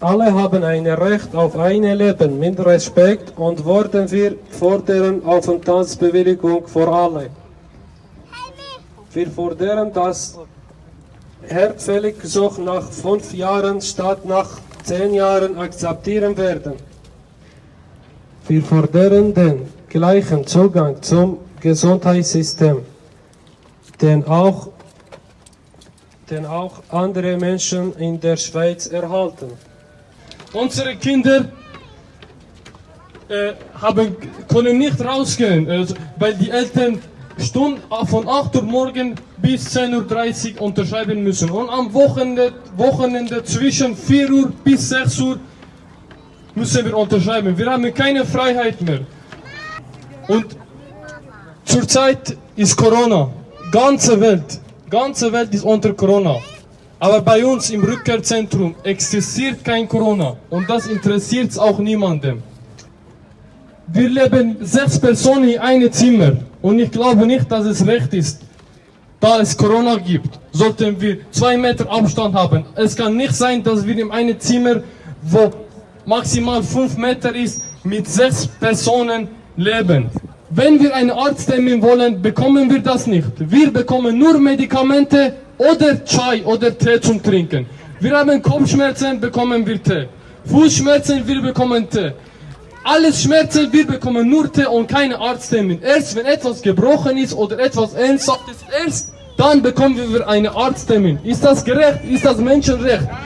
Alle haben ein Recht auf ein Leben mit Respekt und worden wir fordern Aufenthaltsbewilligung für alle. Wir fordern, dass Herzfälliggesuch nach fünf Jahren statt nach zehn Jahren akzeptieren werden. Wir fordern den gleichen Zugang zum Gesundheitssystem, den auch, den auch andere Menschen in der Schweiz erhalten. Unsere Kinder äh, haben, können nicht rausgehen, also, weil die Eltern Stunden von 8 Uhr morgen bis 10.30 Uhr unterschreiben müssen. Und am Wochenende, Wochenende zwischen 4 Uhr bis 6 Uhr müssen wir unterschreiben. Wir haben keine Freiheit mehr. Und zurzeit ist Corona. Ganze Welt, ganze Welt ist unter Corona. Aber bei uns im Rückkehrzentrum existiert kein Corona. Und das interessiert auch niemandem. Wir leben sechs Personen in einem Zimmer. Und ich glaube nicht, dass es recht ist, da es Corona gibt, sollten wir zwei Meter Abstand haben. Es kann nicht sein, dass wir in einem Zimmer, wo maximal fünf Meter ist, mit sechs Personen leben. Wenn wir einen Arzttermin wollen, bekommen wir das nicht. Wir bekommen nur Medikamente oder Chai oder Tee zum Trinken. Wir haben Kopfschmerzen, bekommen wir Tee. Fußschmerzen, wir bekommen Tee. Alles Schmerzen, wir bekommen nur Tee und keine Arzttermin. Erst wenn etwas gebrochen ist oder etwas Ernsthaftes, erst dann bekommen wir einen Arzttermin. Ist das gerecht? Ist das Menschenrecht?